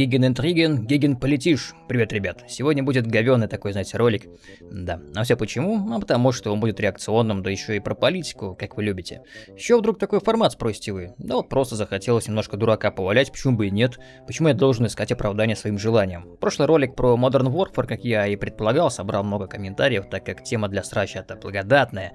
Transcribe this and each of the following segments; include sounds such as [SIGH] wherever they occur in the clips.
Гиген Интриген, Гиген Политиш. Привет, ребят. Сегодня будет говёный такой, знаете, ролик. Да. А все почему? А потому что он будет реакционным, да еще и про политику, как вы любите. Еще вдруг такой формат спросите вы? Да вот просто захотелось немножко дурака повалять, почему бы и нет? Почему я должен искать оправдание своим желаниям? Прошлый ролик про Modern Warfare, как я и предполагал, собрал много комментариев, так как тема для срача-то благодатная.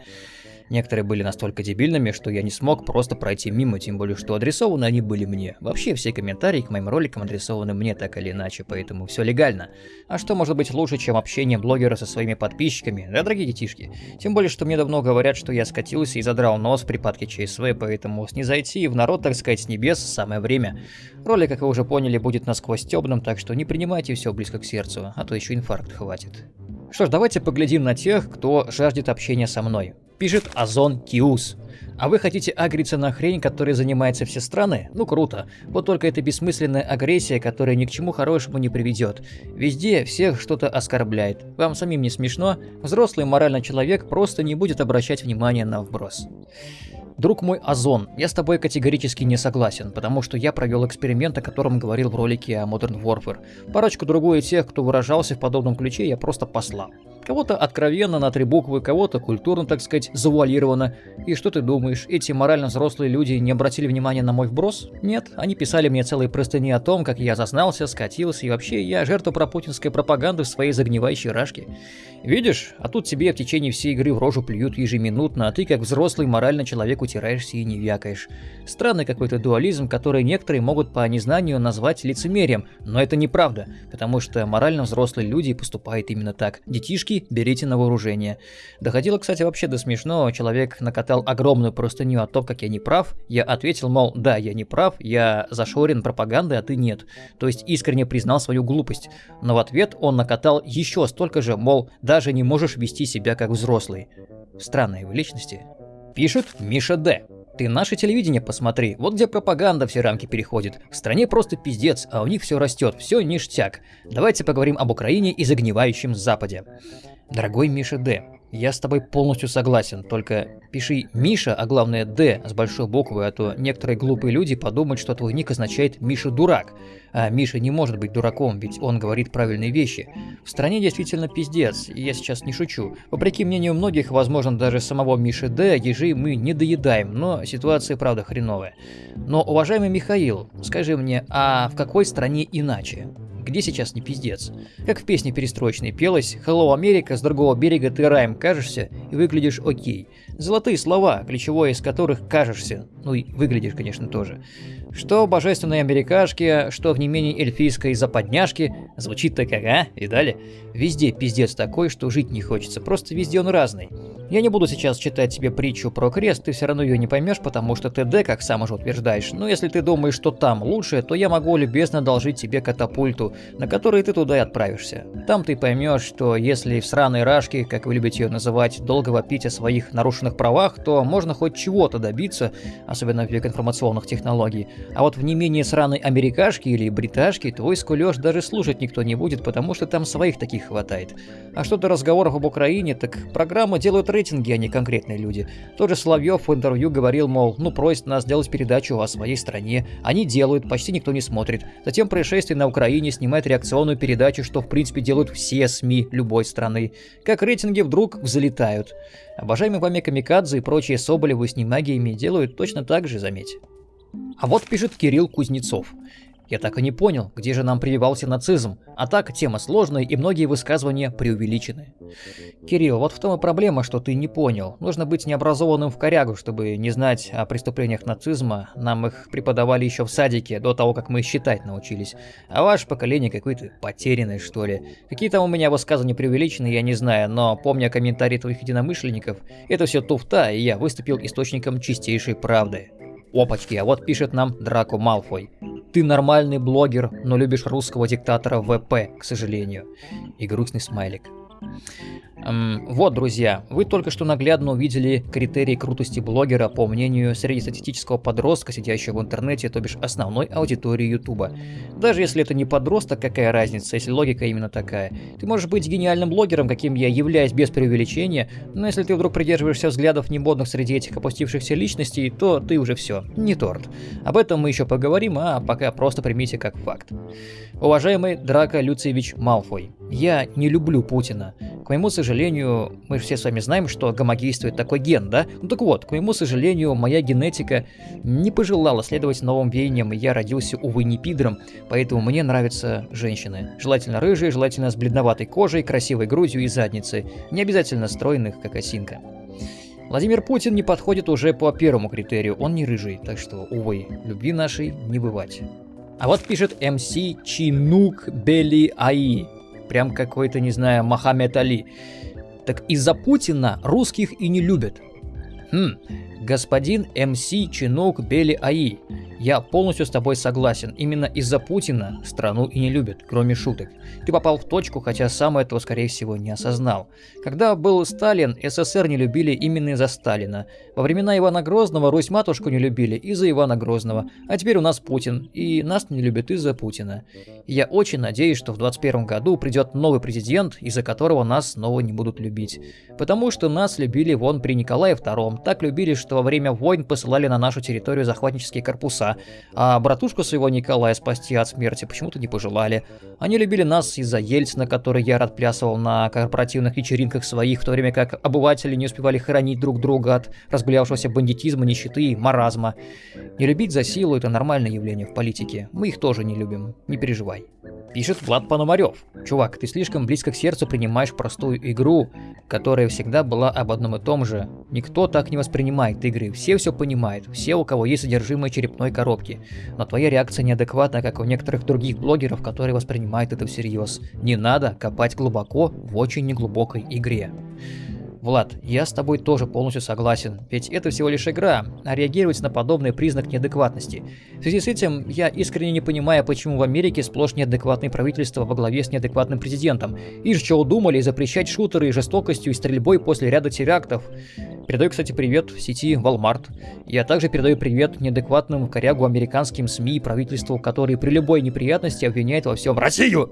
Некоторые были настолько дебильными, что я не смог просто пройти мимо, тем более, что адресованы они были мне. Вообще, все комментарии к моим роликам адресованы мне так или иначе, поэтому все легально. А что может быть лучше, чем общение блогера со своими подписчиками, да, дорогие детишки? Тем более, что мне давно говорят, что я скатился и задрал нос в припадке ЧСВ, поэтому снизойти в народ, так сказать, с небес самое время. Ролик, как вы уже поняли, будет насквозь темным, так что не принимайте все близко к сердцу, а то еще инфаркт хватит. Что ж, давайте поглядим на тех, кто жаждет общения со мной. Пишет Озон Киус. А вы хотите агриться на хрень, которой занимаются все страны? Ну круто. Вот только это бессмысленная агрессия, которая ни к чему хорошему не приведет. Везде всех что-то оскорбляет. Вам самим не смешно? Взрослый моральный человек просто не будет обращать внимания на вброс. Друг мой Озон, я с тобой категорически не согласен, потому что я провел эксперимент, о котором говорил в ролике о Modern Warfare. Парочку другую тех, кто выражался в подобном ключе, я просто послал. Кого-то откровенно на три буквы, кого-то культурно, так сказать, завуалировано. И что ты думаешь, эти морально взрослые люди не обратили внимания на мой вброс? Нет, они писали мне целые простыни о том, как я зазнался, скатился, и вообще я жертва пропутинской пропаганды в своей загнивающей рашке. Видишь, а тут тебе в течение всей игры в рожу плюют ежеминутно, а ты как взрослый моральный человек утираешься и не вякаешь. Странный какой-то дуализм, который некоторые могут по незнанию назвать лицемерием, но это неправда, потому что морально взрослые люди поступают именно так. Детишки Дураки, берите на вооружение. Доходило, кстати, вообще до смешного. Человек накатал огромную простыню о том, как я не прав. Я ответил, мол, да, я не прав, я зашорен пропагандой, а ты нет. То есть искренне признал свою глупость. Но в ответ он накатал еще столько же, мол, даже не можешь вести себя как взрослый. Странные вы личности. Пишет Миша Д. Ты наше телевидение посмотри, вот где пропаганда все рамки переходит. В стране просто пиздец, а у них все растет, все ништяк. Давайте поговорим об Украине и загнивающем Западе. Дорогой Миша Д, я с тобой полностью согласен, только пиши Миша, а главное Д с большой буквы, а то некоторые глупые люди подумают, что твой ник означает Миша дурак. А Миша не может быть дураком, ведь он говорит правильные вещи. В стране действительно пиздец, и я сейчас не шучу. Вопреки мнению многих, возможно даже самого Миши Д, ежи мы не доедаем, но ситуация правда хреновая. Но, уважаемый Михаил, скажи мне, а в какой стране иначе? Где сейчас не пиздец? Как в песне перестроечной пелось «Hello, Америка, с другого берега ты раем кажешься и выглядишь окей». Золотые слова, ключевое из которых кажешься, ну и выглядишь, конечно, тоже. Что божественной америкашки, что в не менее эльфийской западняшке, звучит так ага, и далее. Везде пиздец такой, что жить не хочется, просто везде он разный. Я не буду сейчас читать тебе притчу про крест, ты все равно ее не поймешь, потому что ты Д, как сам уже утверждаешь. Но если ты думаешь, что там лучше, то я могу любезно одолжить тебе катапульту, на которой ты туда и отправишься. Там ты поймешь, что если в сраной рашке, как вы любите ее называть, долго вопить о своих нарушенных правах, то можно хоть чего-то добиться, особенно в век информационных технологий. А вот в не менее сраной америкашке или бриташке твой скулёж даже слушать никто не будет, потому что там своих таких хватает. А что до разговоров об Украине, так программы делают рейтинги, а не конкретные люди. Тот же Соловьев в интервью говорил, мол, ну просит нас сделать передачу о своей стране. Они делают, почти никто не смотрит. Затем происшествие на Украине снимает реакционную передачу, что в принципе делают все СМИ любой страны. Как рейтинги вдруг взлетают. Обожаемые вами Камикадзе и прочие Соболевы с немагиями делают точно так же, заметь. А вот пишет Кирилл Кузнецов. Я так и не понял, где же нам прививался нацизм. А так, тема сложная и многие высказывания преувеличены. Кирилл, вот в том и проблема, что ты не понял. Нужно быть необразованным в корягу, чтобы не знать о преступлениях нацизма. Нам их преподавали еще в садике, до того, как мы считать научились. А ваше поколение какое-то потерянное, что ли. Какие там у меня высказывания преувеличены, я не знаю, но помня комментарии твоих единомышленников, это все туфта, и я выступил источником чистейшей правды. Опачки, а вот пишет нам Драко Малфой. Ты нормальный блогер, но любишь русского диктатора ВП, к сожалению. И грустный смайлик. Вот, друзья, вы только что наглядно увидели критерии крутости блогера по мнению среднестатистического подростка, сидящего в интернете, то бишь основной аудитории Ютуба. Даже если это не подросток, какая разница, если логика именно такая. Ты можешь быть гениальным блогером, каким я являюсь без преувеличения, но если ты вдруг придерживаешься взглядов немодных среди этих опустившихся личностей, то ты уже все, не торт. Об этом мы еще поговорим, а пока просто примите как факт. Уважаемый Драко Люциевич Малфой, я не люблю Путина. К моему сожалению, мы все с вами знаем, что гомогействует такой ген, да? Ну так вот, к моему сожалению, моя генетика не пожелала следовать новым веяниям, и я родился, увы, не пидором, поэтому мне нравятся женщины. Желательно рыжие, желательно с бледноватой кожей, красивой грудью и задницей, не обязательно стройных, как осинка. Владимир Путин не подходит уже по первому критерию, он не рыжий, так что, увы, любви нашей не бывать. А вот пишет МС Чинук Бели Аи. Прям какой-то, не знаю, Мохаммед Али. Так из-за Путина русских и не любят. Хм, господин МС Чинук Бели Аи. Я полностью с тобой согласен. Именно из-за Путина страну и не любят, кроме шуток. Ты попал в точку, хотя сам этого, скорее всего, не осознал. Когда был Сталин, СССР не любили именно из-за Сталина. Во времена Ивана Грозного Русь-матушку не любили из-за Ивана Грозного. А теперь у нас Путин, и нас не любят из-за Путина. Я очень надеюсь, что в 21 году придет новый президент, из-за которого нас снова не будут любить. Потому что нас любили вон при Николае II. Так любили, что во время войн посылали на нашу территорию захватнические корпуса а братушку своего Николая спасти от смерти почему-то не пожелали. Они любили нас из-за Ельцина, который я отплясывал на корпоративных вечеринках своих, в то время как обыватели не успевали хранить друг друга от разгулявшегося бандитизма, нищеты и маразма. Не любить за силу – это нормальное явление в политике. Мы их тоже не любим, не переживай. Пишет Влад Пономарев. Чувак, ты слишком близко к сердцу принимаешь простую игру, которая всегда была об одном и том же. Никто так не воспринимает игры, все все понимают, все у кого есть содержимое черепной коробки. Но твоя реакция неадекватна, как у некоторых других блогеров, которые воспринимают это всерьез. Не надо копать глубоко в очень неглубокой игре. Влад, я с тобой тоже полностью согласен, ведь это всего лишь игра, а реагировать на подобный признак неадекватности. В связи с этим, я искренне не понимаю, почему в Америке сплошь неадекватное правительство во главе с неадекватным президентом. И что удумали запрещать шутеры жестокостью и стрельбой после ряда терактов. Передаю, кстати, привет в сети Walmart. Я также передаю привет неадекватным корягу американским СМИ и правительству, которые при любой неприятности обвиняют во всем Россию.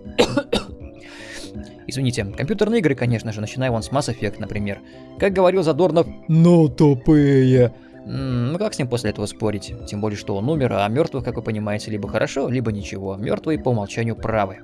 Извините, компьютерные игры, конечно же, начиная вон с Mass Effect, например. Как говорил Задорнов, но тупые. Ну как с ним после этого спорить? Тем более, что он умер, а мертвых, как вы понимаете, либо хорошо, либо ничего. Мертвые по умолчанию правы.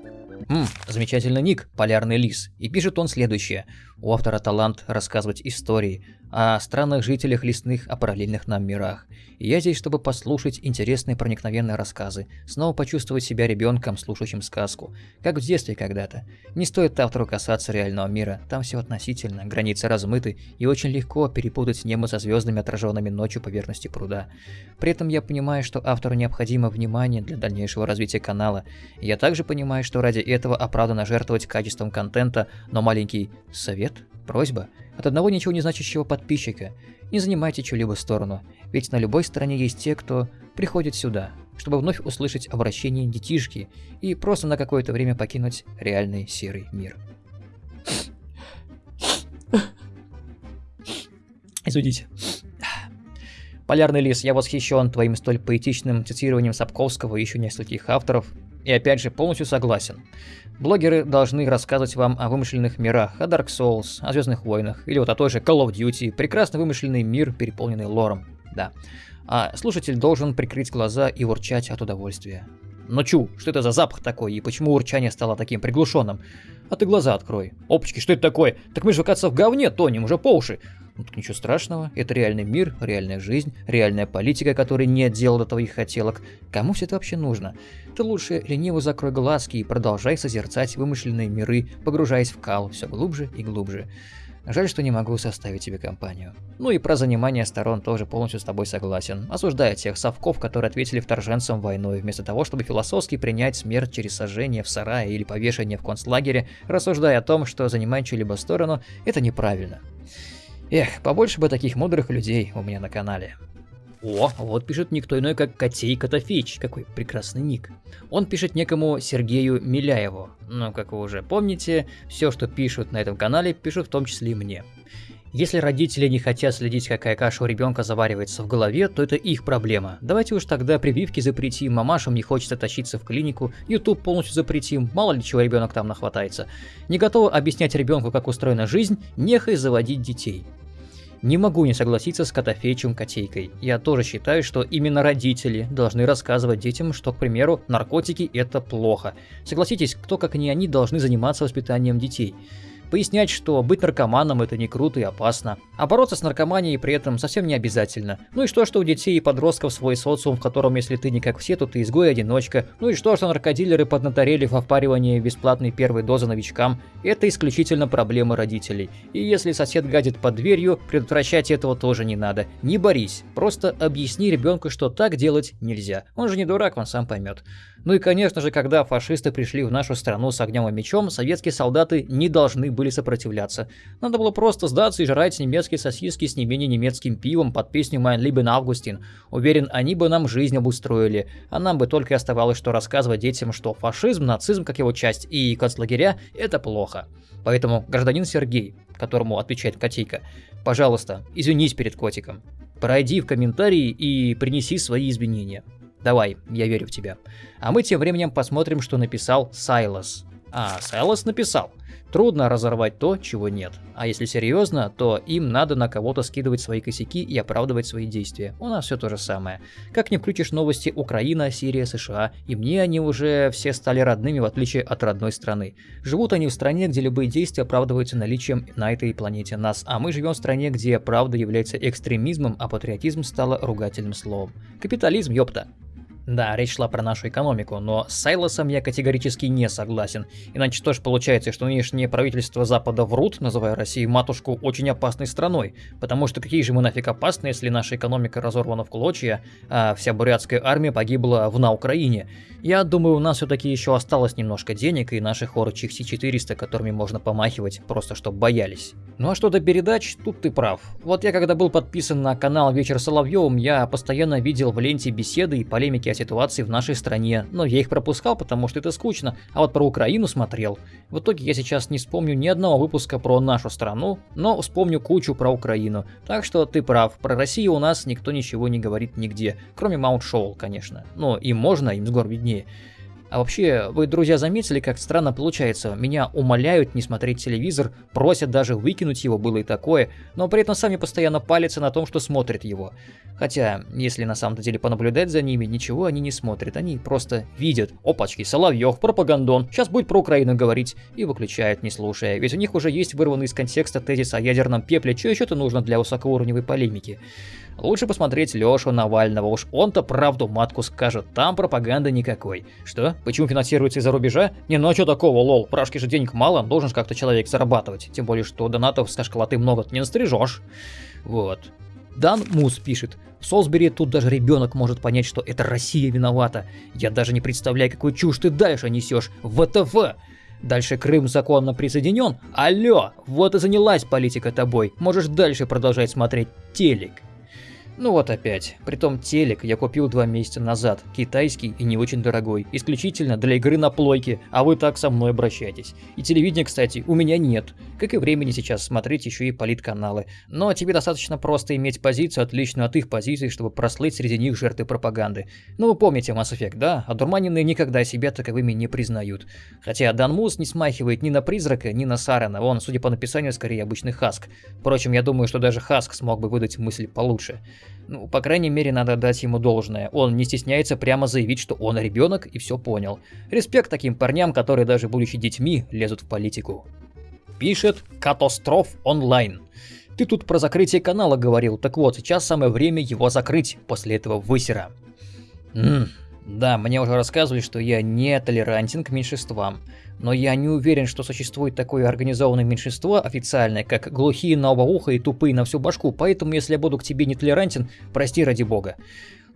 Ммм, замечательный ник, Полярный Лис. И пишет он следующее. У автора талант рассказывать истории о странных жителях лесных, о параллельных нам мирах. И я здесь, чтобы послушать интересные проникновенные рассказы, снова почувствовать себя ребенком, слушающим сказку, как в детстве когда-то. Не стоит автору касаться реального мира, там все относительно, границы размыты, и очень легко перепутать небо со звездами, отраженными ночью поверхности пруда. При этом я понимаю, что автору необходимо внимание для дальнейшего развития канала. Я также понимаю, что ради этого оправдано жертвовать качеством контента, но маленький совет, просьба от одного ничего не значащего подписчика. Не занимайте чью-либо сторону, ведь на любой стороне есть те, кто приходит сюда, чтобы вновь услышать обращение детишки и просто на какое-то время покинуть реальный серый мир. Извините. Полярный лис, я восхищен твоим столь поэтичным цитированием Сапковского и еще нескольких авторов. И опять же, полностью согласен. Блогеры должны рассказывать вам о вымышленных мирах, о Dark Souls, о Звездных войнах, или вот о той же Call of Duty, прекрасно вымышленный мир, переполненный лором, да. А слушатель должен прикрыть глаза и урчать от удовольствия. Но чу, что это за запах такой, и почему урчание стало таким приглушенным? А ты глаза открой. Опачки, что это такое? Так мы же, оказывается, в говне тонем уже по уши. Ну так ничего страшного, это реальный мир, реальная жизнь, реальная политика, которой нет дела до твоих хотелок. Кому все это вообще нужно? Ты лучше лениво закрой глазки и продолжай созерцать вымышленные миры, погружаясь в кал все глубже и глубже. Жаль, что не могу составить тебе компанию. Ну и про занимание сторон тоже полностью с тобой согласен. Осуждая тех совков, которые ответили вторженцам войной, вместо того, чтобы философски принять смерть через сожжение в сарае или повешение в концлагере, рассуждая о том, что занимать чью-либо сторону, это неправильно. Эх, побольше бы таких мудрых людей у меня на канале. О, вот пишет никто иной, как Котей Котофеич. Какой прекрасный ник. Он пишет некому Сергею Миляеву. Но, как вы уже помните, все, что пишут на этом канале, пишут в том числе и мне. Если родители не хотят следить, какая каша у ребенка заваривается в голове, то это их проблема. Давайте уж тогда прививки запретим, мамашам не хочется тащиться в клинику, YouTube полностью запретим, мало ли чего ребенок там нахватается. Не готовы объяснять ребенку, как устроена жизнь, нехай заводить детей. Не могу не согласиться с Котофеичем Котейкой. Я тоже считаю, что именно родители должны рассказывать детям, что, к примеру, наркотики это плохо. Согласитесь, кто как не они должны заниматься воспитанием детей пояснять, что быть наркоманом это не круто и опасно, а бороться с наркоманией при этом совсем не обязательно. Ну и что, что у детей и подростков свой социум, в котором если ты не как все, то ты изгой-одиночка. Ну и что, что наркодилеры поднаторели в впаривании бесплатной первой дозы новичкам. Это исключительно проблема родителей. И если сосед гадит под дверью, предотвращать этого тоже не надо. Не борись, просто объясни ребенку, что так делать нельзя. Он же не дурак, он сам поймет. Ну и конечно же, когда фашисты пришли в нашу страну с огнем и мечом, советские солдаты не должны были сопротивляться. Надо было просто сдаться и жрать немецкие сосиски с не менее немецким пивом под песню «Mein Lieben Augustin». Уверен, они бы нам жизнь обустроили, а нам бы только и оставалось, что рассказывать детям, что фашизм, нацизм, как его часть, и концлагеря – это плохо. Поэтому, гражданин Сергей, которому отвечает Котейка, пожалуйста, извинись перед котиком. Пройди в комментарии и принеси свои извинения. Давай, я верю в тебя. А мы тем временем посмотрим, что написал Сайлос. А, Сайлос написал. Трудно разорвать то, чего нет. А если серьезно, то им надо на кого-то скидывать свои косяки и оправдывать свои действия. У нас все то же самое. Как не включишь новости Украина, Сирия, США, и мне они уже все стали родными в отличие от родной страны. Живут они в стране, где любые действия оправдываются наличием на этой планете нас, а мы живем в стране, где правда является экстремизмом, а патриотизм стало ругательным словом. Капитализм, ёпта. Да, речь шла про нашу экономику, но с Сайлосом я категорически не согласен. Иначе тоже получается, что нынешнее правительство Запада врут, называя Россию матушку очень опасной страной. Потому что какие же мы нафиг опасны, если наша экономика разорвана в клочья, а вся бурятская армия погибла в на Украине. Я думаю, у нас все-таки еще осталось немножко денег и наших орочих С-400, которыми можно помахивать, просто чтобы боялись. Ну а что до передач, тут ты прав. Вот я когда был подписан на канал Вечер Соловьевым, я постоянно видел в ленте беседы и полемики о ситуации в нашей стране, но я их пропускал, потому что это скучно, а вот про Украину смотрел. В итоге я сейчас не вспомню ни одного выпуска про нашу страну, но вспомню кучу про Украину. Так что ты прав, про Россию у нас никто ничего не говорит нигде, кроме Маунт Шоул, конечно. Но им можно, им с гор виднее. А вообще, вы, друзья, заметили, как странно получается? Меня умоляют не смотреть телевизор, просят даже выкинуть его, было и такое, но при этом сами постоянно палятся на том, что смотрят его. Хотя, если на самом деле понаблюдать за ними, ничего они не смотрят, они просто видят. Опачки, Соловьев, пропагандон, сейчас будет про Украину говорить, и выключают, не слушая. Ведь у них уже есть вырванный из контекста тезис о ядерном пепле, что еще-то нужно для высокоуровневой полемики. Лучше посмотреть Лешу Навального, уж он-то правду матку скажет, там пропаганды никакой. Что? Почему финансируется из-за рубежа? Не, ну а что такого, лол, прашки же денег мало, должен как-то человек зарабатывать. Тем более, что донатов с школоты много не настрижешь. Вот. Дан Мус пишет. В Солсбери тут даже ребенок может понять, что это Россия виновата. Я даже не представляю, какую чушь ты дальше несешь. ВТФ! Дальше Крым законно присоединен? Алло, вот и занялась политика тобой. Можешь дальше продолжать смотреть телек. Ну вот опять. Притом телек я купил два месяца назад, китайский и не очень дорогой, исключительно для игры на плойке, а вы так со мной обращаетесь. И телевидения, кстати, у меня нет. Как и времени сейчас смотреть еще и политканалы. Но тебе достаточно просто иметь позицию, отличную от их позиции, чтобы прослыть среди них жертвы пропаганды. Ну вы помните Mass Effect, да? Одурманенные никогда себя таковыми не признают. Хотя Дан Мус не смахивает ни на призрака, ни на Сарена, он, судя по написанию, скорее обычный Хаск. Впрочем, я думаю, что даже Хаск смог бы выдать мысль получше. Ну, по крайней мере, надо дать ему должное. Он не стесняется прямо заявить, что он ребенок и все понял. Респект таким парням, которые даже будучи детьми, лезут в политику. Пишет Катастроф онлайн. Ты тут про закрытие канала говорил, так вот, сейчас самое время его закрыть после этого высера. Ммм, да, мне уже рассказывали, что я не толерантен к меньшинствам но я не уверен, что существует такое организованное меньшинство официальное, как глухие на оба уха и тупые на всю башку, поэтому если я буду к тебе нетолерантен, прости ради бога.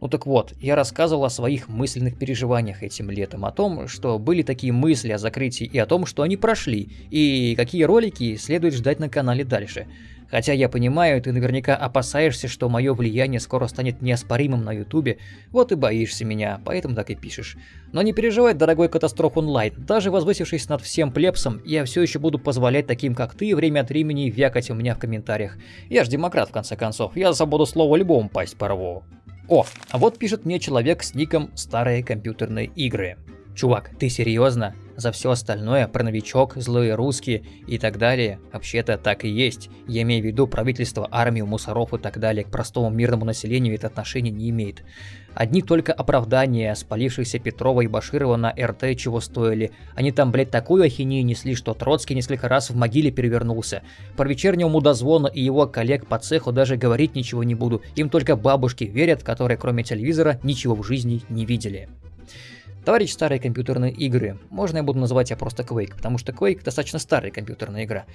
Ну так вот, я рассказывал о своих мысленных переживаниях этим летом, о том, что были такие мысли о закрытии и о том, что они прошли, и какие ролики следует ждать на канале дальше. Хотя я понимаю, ты наверняка опасаешься, что мое влияние скоро станет неоспоримым на ютубе, вот и боишься меня, поэтому так и пишешь. Но не переживай, дорогой катастроф онлайн, даже возвысившись над всем плебсом, я все еще буду позволять таким, как ты, время от времени вякать у меня в комментариях. Я ж демократ, в конце концов, я за свободу слова любому пасть порву. О, а вот пишет мне человек с ником «Старые компьютерные игры». Чувак, ты серьезно? За все остальное, про новичок, злые русские и так далее, вообще-то так и есть. Я имею в виду правительство, армию, мусоров и так далее, к простому мирному населению это отношение не имеет. Одни только оправдания спалившихся Петрова и Баширова на РТ чего стоили. Они там, блядь, такую ахинею несли, что Троцкий несколько раз в могиле перевернулся. Про вечернего мудозвона и его коллег по цеху даже говорить ничего не буду. Им только бабушки верят, которые кроме телевизора ничего в жизни не видели. Товарищ старые компьютерные игры. Можно я буду называть я просто Quake, потому что Quake достаточно старая компьютерная игра.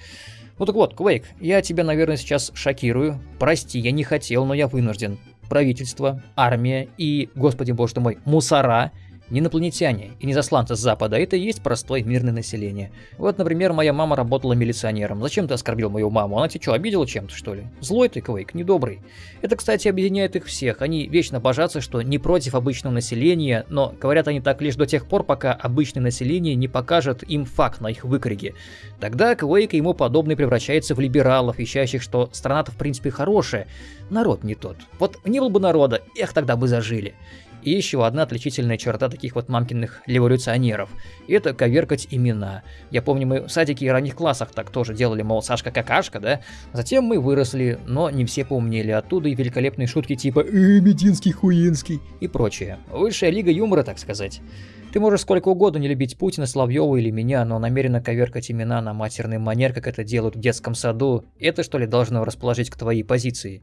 Ну так вот, Quake, я тебя, наверное, сейчас шокирую. Прости, я не хотел, но я вынужден. Правительство, армия и, господи боже мой, мусора – не инопланетяне и не засланцы с Запада, это и есть простое мирное население. Вот, например, моя мама работала милиционером. Зачем ты оскорбил мою маму? Она тебя что, обидела чем-то, что ли? Злой ты, Квейк, недобрый. Это, кстати, объединяет их всех. Они вечно божатся, что не против обычного населения, но говорят они так лишь до тех пор, пока обычное население не покажет им факт на их выкриге. Тогда Квейк и ему подобный превращается в либералов, ищащих, что страна-то в принципе хорошая. Народ не тот. Вот не было бы народа, эх, тогда бы зажили. И еще одна отличительная черта таких вот мамкиных революционеров – это коверкать имена. Я помню, мы в садике и ранних классах так тоже делали, мол, Сашка какашка, да? Затем мы выросли, но не все поумнели. Оттуда и великолепные шутки типа «Э, Мединский, Хуинский» и прочее. Высшая лига юмора, так сказать. Ты можешь сколько угодно не любить Путина, Славьева или меня, но намеренно коверкать имена на матерный манер, как это делают в детском саду, это что ли должно расположить к твоей позиции?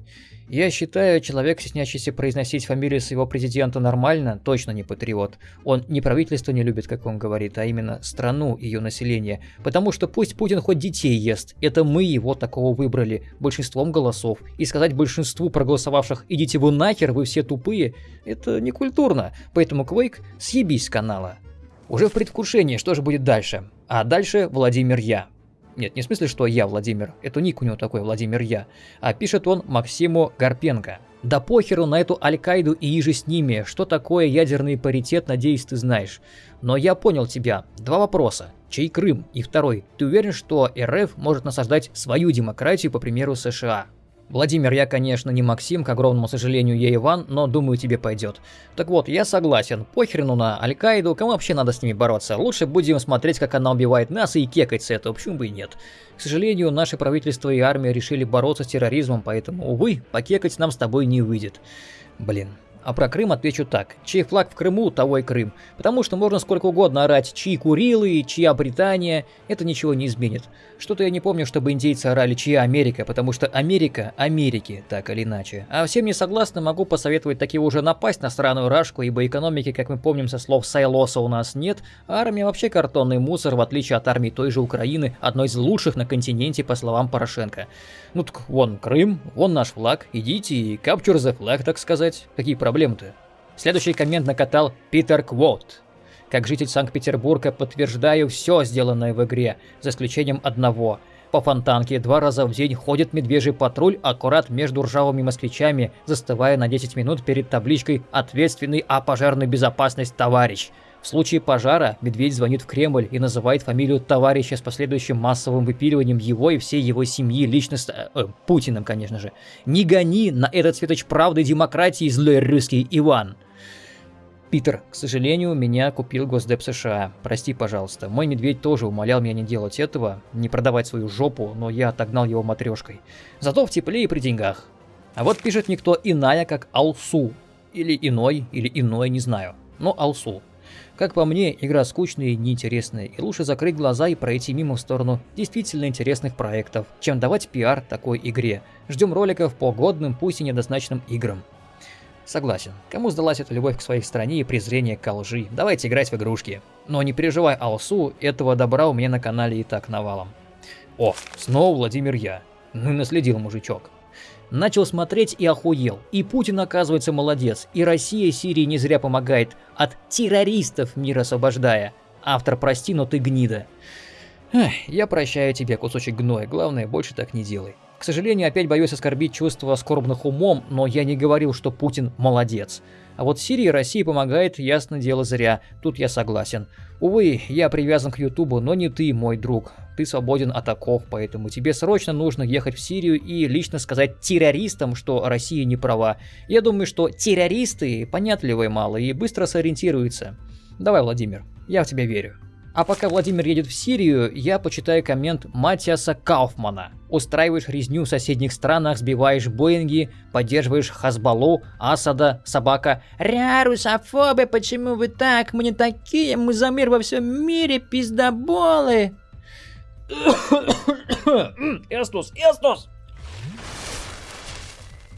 Я считаю, человек, стеснящийся произносить фамилию своего президента нормально, точно не патриот. Он не правительство не любит, как он говорит, а именно страну, и ее население. Потому что пусть Путин хоть детей ест, это мы его такого выбрали, большинством голосов. И сказать большинству проголосовавших «идите вы нахер, вы все тупые», это не культурно. Поэтому Квейк, съебись с канала. Уже в предвкушении, что же будет дальше. А дальше Владимир Я. Нет, не в смысле, что я Владимир, это ник у него такой, Владимир Я, а пишет он Максиму Гарпенко. Да похеру на эту Аль-Каиду и иже с ними, что такое ядерный паритет, надеюсь, ты знаешь. Но я понял тебя. Два вопроса. Чей Крым? И второй. Ты уверен, что РФ может насаждать свою демократию по примеру США? Владимир, я, конечно, не Максим, к огромному сожалению, я Иван, но думаю, тебе пойдет. Так вот, я согласен, похрену на Аль-Каиду, кому вообще надо с ними бороться? Лучше будем смотреть, как она убивает нас и кекать с этого, почему бы и нет. К сожалению, наше правительство и армия решили бороться с терроризмом, поэтому, увы, покекать нам с тобой не выйдет. Блин, а про Крым отвечу так. Чей флаг в Крыму, того и Крым. Потому что можно сколько угодно орать, чьи Курилы, чья Британия, это ничего не изменит. Что-то я не помню, чтобы индейцы орали, чья Америка, потому что Америка Америки, так или иначе. А всем не согласны, могу посоветовать таки уже напасть на странную Рашку, ибо экономики, как мы помним со слов Сайлоса, у нас нет, а армия вообще картонный мусор, в отличие от армии той же Украины, одной из лучших на континенте, по словам Порошенко. Ну так вон Крым, вон наш флаг, идите и capture the flag, так сказать. Какие проблемы? Проблем-то? Следующий коммент накатал Питер Квот. Как житель Санкт-Петербурга подтверждаю все сделанное в игре, за исключением одного. По фонтанке два раза в день ходит медвежий патруль аккурат между ржавыми москвичами, застывая на 10 минут перед табличкой «Ответственный о пожарной безопасности товарищ». В случае пожара медведь звонит в Кремль и называет фамилию товарища с последующим массовым выпиливанием его и всей его семьи, лично с... Э, Путиным, конечно же. Не гони на этот светоч правды демократии, злой русский Иван. Питер, к сожалению, меня купил Госдеп США. Прости, пожалуйста. Мой медведь тоже умолял меня не делать этого, не продавать свою жопу, но я отогнал его матрешкой. Зато в тепле и при деньгах. А вот пишет никто иная, как Алсу. Или иной, или иной, не знаю. Но Алсу. Как по мне, игра скучная и неинтересная, и лучше закрыть глаза и пройти мимо в сторону действительно интересных проектов, чем давать пиар такой игре. Ждем роликов по годным, пусть и недозначным играм. Согласен. Кому сдалась эта любовь к своей стране и презрение к лжи? Давайте играть в игрушки. Но не переживай, Алсу, этого добра у меня на канале и так навалом. О, снова Владимир Я. Ну и наследил мужичок. Начал смотреть и охуел. И Путин, оказывается, молодец. И Россия Сирии не зря помогает. От террористов мир освобождая. Автор, прости, но ты гнида. Эх, я прощаю тебе, кусочек гноя. Главное, больше так не делай. К сожалению, опять боюсь оскорбить чувства скорбных умом, но я не говорил, что Путин молодец. А вот Сирии России помогает, ясно дело, зря. Тут я согласен. Увы, я привязан к Ютубу, но не ты, мой друг. Ты свободен от оков, поэтому тебе срочно нужно ехать в Сирию и лично сказать террористам, что Россия не права. Я думаю, что террористы понятливые мало и быстро сориентируются. Давай, Владимир, я в тебя верю. А пока Владимир едет в Сирию, я почитаю коммент Матиаса Кауфмана. Устраиваешь резню в соседних странах, сбиваешь Боинги, поддерживаешь Хазбалу, Асада, собака. Ря, русофобы, почему вы так? Мы не такие, мы за мир во всем мире, пиздоболы. [COUGHS] Эстус, Эстус!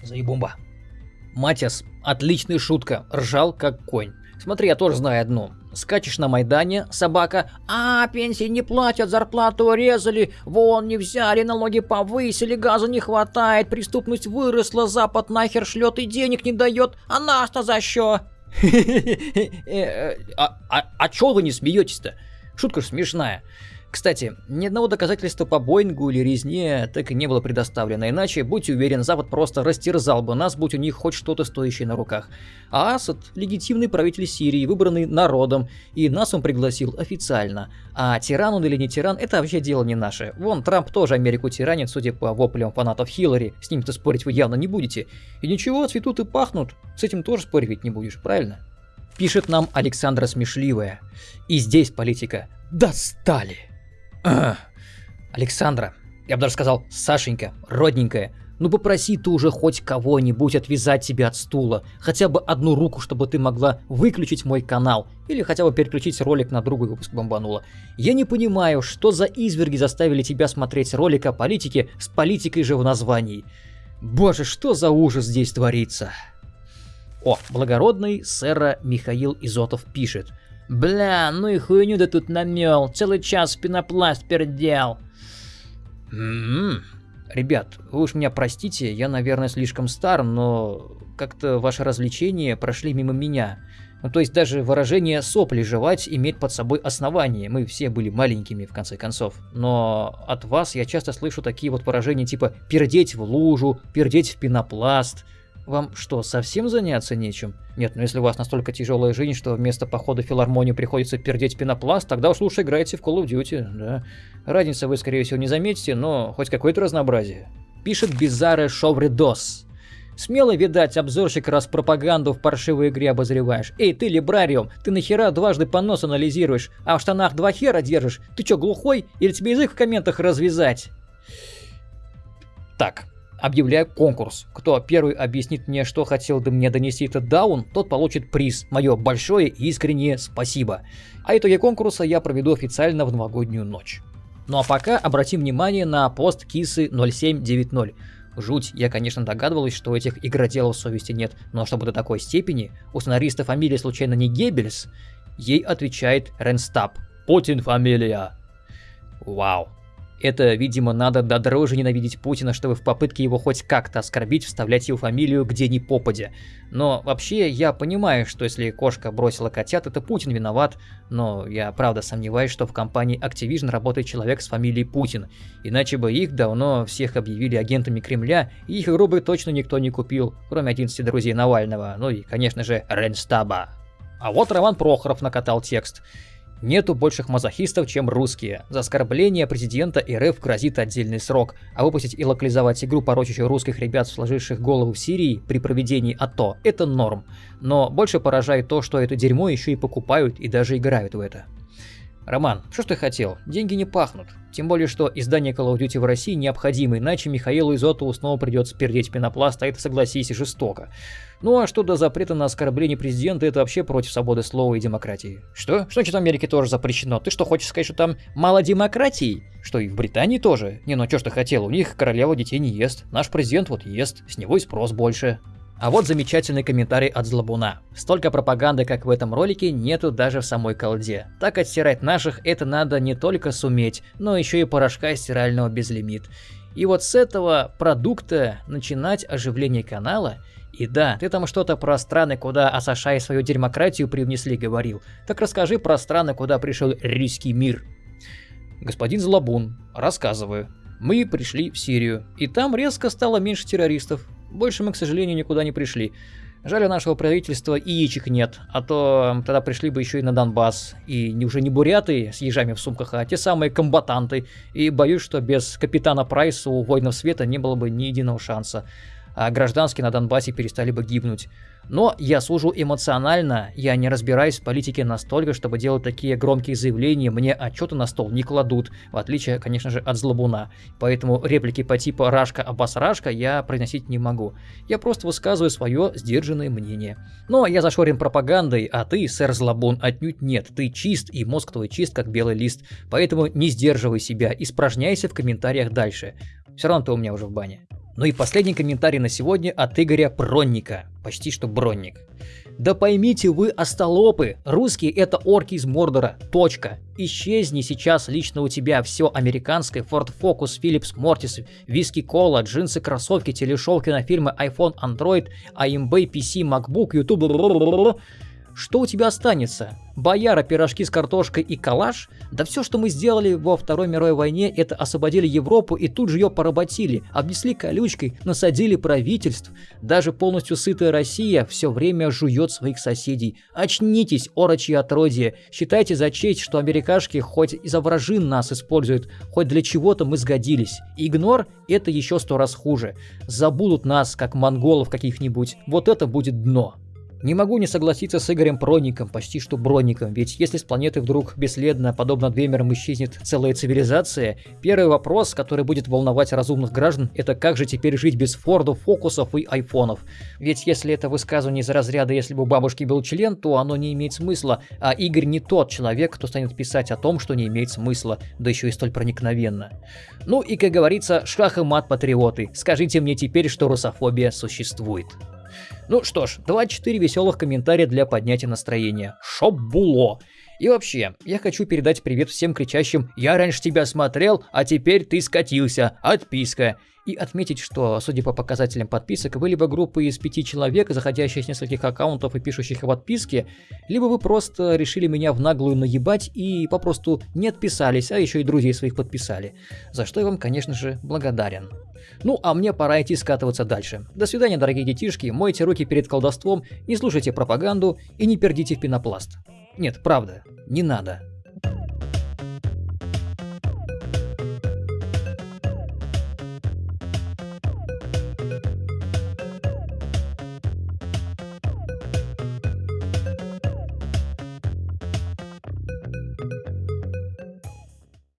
Заебумба. Матиас, отличная шутка, ржал как конь. Смотри, я тоже знаю одну. Скачешь на Майдане, собака, а, пенсии не платят, зарплату урезали, вон не взяли, налоги повысили, газа не хватает, преступность выросла, Запад нахер шлет и денег не дает, а нас-то за что? [LAUGHS] Э, а, а, а чё вы не смеетесь-то? Шутка ж смешная. Кстати, ни одного доказательства по Боингу или резне так и не было предоставлено, иначе, будь уверен, Запад просто растерзал бы нас, будь у них хоть что-то стоящее на руках. А Асад – легитимный правитель Сирии, выбранный народом, и нас он пригласил официально. А тиран он или не тиран – это вообще дело не наше. Вон, Трамп тоже Америку тиранит, судя по воплям фанатов Хиллари, с ним-то спорить вы явно не будете. И ничего, цветут и пахнут, с этим тоже спорить ведь не будешь, правильно? Пишет нам Александра Смешливая. И здесь политика. Достали! [CLEARS THROAT] Александра, я бы даже сказал, Сашенька, родненькая, ну попроси ты уже хоть кого-нибудь отвязать тебя от стула, хотя бы одну руку, чтобы ты могла выключить мой канал, или хотя бы переключить ролик на другой выпуск бомбанула. Я не понимаю, что за изверги заставили тебя смотреть ролик о политике с политикой же в названии. Боже, что за ужас здесь творится. О, благородный сэра Михаил Изотов пишет – Бля, ну и хуйню ты тут намел, целый час пенопласт пердел. М-м-м. Ребят, вы уж меня простите, я, наверное, слишком стар, но как-то ваши развлечения прошли мимо меня. Ну, то есть даже выражение «сопли жевать» имеет под собой основание. Мы все были маленькими, в конце концов. Но от вас я часто слышу такие вот выражения типа «пердеть в лужу», «пердеть в пенопласт», вам что, совсем заняться нечем? Нет, ну если у вас настолько тяжелая жизнь, что вместо похода в филармонию приходится пердеть пенопласт, тогда уж лучше играйте в Call of Duty, да. Разницы вы, скорее всего, не заметите, но хоть какое-то разнообразие. Пишет Бизаре Шовридос. Смело, видать, обзорщик, раз пропаганду в паршивой игре обозреваешь. Эй, ты, либрариум, ты нахера дважды понос анализируешь, а в штанах два хера держишь? Ты чё, глухой? Или тебе язык в комментах развязать? Так, объявляю конкурс. Кто первый объяснит мне, что хотел бы мне донести этот даун, тот получит приз. Мое большое и искреннее спасибо. А итоги конкурса я проведу официально в новогоднюю ночь. Ну а пока обратим внимание на пост кисы 0790. Жуть, я, конечно, догадывалась, что этих игроделов совести нет, но чтобы до такой степени, у сценариста фамилия случайно не Геббельс, ей отвечает Ренстап. Путин фамилия. Вау. Это, видимо, надо до дрожи ненавидеть Путина, чтобы в попытке его хоть как-то оскорбить, вставлять его фамилию где ни попадя. Но вообще я понимаю, что если кошка бросила котят, это Путин виноват, но я правда сомневаюсь, что в компании Activision работает человек с фамилией Путин. Иначе бы их давно всех объявили агентами Кремля, и их игру бы точно никто не купил, кроме 11 друзей Навального, ну и, конечно же, Ренстаба. А вот Роман Прохоров накатал текст. Нету больших мазохистов, чем русские. За оскорбление президента РФ грозит отдельный срок, а выпустить и локализовать игру, порочащую русских ребят, сложивших голову в Сирии при проведении АТО, это норм. Но больше поражает то, что это дерьмо еще и покупают и даже играют в это. Роман, что ж ты хотел? Деньги не пахнут. Тем более, что издание Call of Duty в России необходимо, иначе Михаилу Изотову снова придется пердеть пенопласт, а это, согласись, жестоко. Ну а что до запрета на оскорбление президента, это вообще против свободы слова и демократии. Что? Что значит в Америке тоже запрещено? Ты что, хочешь сказать, что там мало демократии? Что и в Британии тоже? Не, ну что ж ты хотел, у них королева детей не ест. Наш президент вот ест, с него и спрос больше. А вот замечательный комментарий от Злобуна. Столько пропаганды, как в этом ролике, нету даже в самой колде. Так отстирать наших это надо не только суметь, но еще и порошка стирального безлимит. И вот с этого продукта начинать оживление канала и да, ты там что-то про страны, куда Асаша и свою демократию привнесли, говорил. Так расскажи про страны, куда пришел русский мир. Господин Злобун, рассказываю. Мы пришли в Сирию, и там резко стало меньше террористов. Больше мы, к сожалению, никуда не пришли. Жаль, у нашего правительства и яичек нет, а то тогда пришли бы еще и на Донбасс. И не уже не буряты с ежами в сумках, а те самые комбатанты. И боюсь, что без капитана Прайса у воинов света не было бы ни единого шанса а гражданские на Донбассе перестали бы гибнуть. Но я служу эмоционально, я не разбираюсь в политике настолько, чтобы делать такие громкие заявления, мне отчеты на стол не кладут, в отличие, конечно же, от злобуна. Поэтому реплики по типу «Рашка, Аббас Рашка» я произносить не могу. Я просто высказываю свое сдержанное мнение. Но я зашорен пропагандой, а ты, сэр Злобун, отнюдь нет. Ты чист, и мозг твой чист, как белый лист. Поэтому не сдерживай себя, испражняйся в комментариях дальше. Все равно ты у меня уже в бане. Ну и последний комментарий на сегодня от Игоря Бронника. Почти что Бронник. Да поймите вы, остолопы, русские это орки из Мордора. Точка. Исчезни сейчас лично у тебя все американское, Ford Focus, Philips Mortis, виски кола, джинсы, кроссовки, телешоу, кинофильмы, iPhone, Android, AMB, PC, MacBook, YouTube, что у тебя останется? Бояра, пирожки с картошкой и калаш? Да все, что мы сделали во Второй мировой войне, это освободили Европу и тут же ее поработили, обнесли колючкой, насадили правительств. Даже полностью сытая Россия все время жует своих соседей. Очнитесь, орочьи отродье. Считайте за честь, что америкашки хоть и за вражин нас используют, хоть для чего-то мы сгодились. Игнор – это еще сто раз хуже. Забудут нас, как монголов каких-нибудь. Вот это будет дно. Не могу не согласиться с Игорем Проником, почти что Броником, ведь если с планеты вдруг бесследно, подобно Двемерам, исчезнет целая цивилизация, первый вопрос, который будет волновать разумных граждан, это как же теперь жить без Фордов, Фокусов и Айфонов. Ведь если это высказывание из разряда «если бы у бабушки был член», то оно не имеет смысла, а Игорь не тот человек, кто станет писать о том, что не имеет смысла, да еще и столь проникновенно. Ну и, как говорится, шах и мат патриоты, скажите мне теперь, что русофобия существует. Ну что ж, 24 веселых комментария для поднятия настроения. Шоббуло. И вообще, я хочу передать привет всем кричащим «Я раньше тебя смотрел, а теперь ты скатился. Отписка». И отметить, что, судя по показателям подписок, вы либо группа из пяти человек, заходящих с нескольких аккаунтов и пишущих в отписке, либо вы просто решили меня в наглую наебать и попросту не отписались, а еще и друзей своих подписали. За что я вам, конечно же, благодарен. Ну, а мне пора идти скатываться дальше. До свидания, дорогие детишки, мойте руки перед колдовством, не слушайте пропаганду и не пердите в пенопласт. Нет, правда, не надо.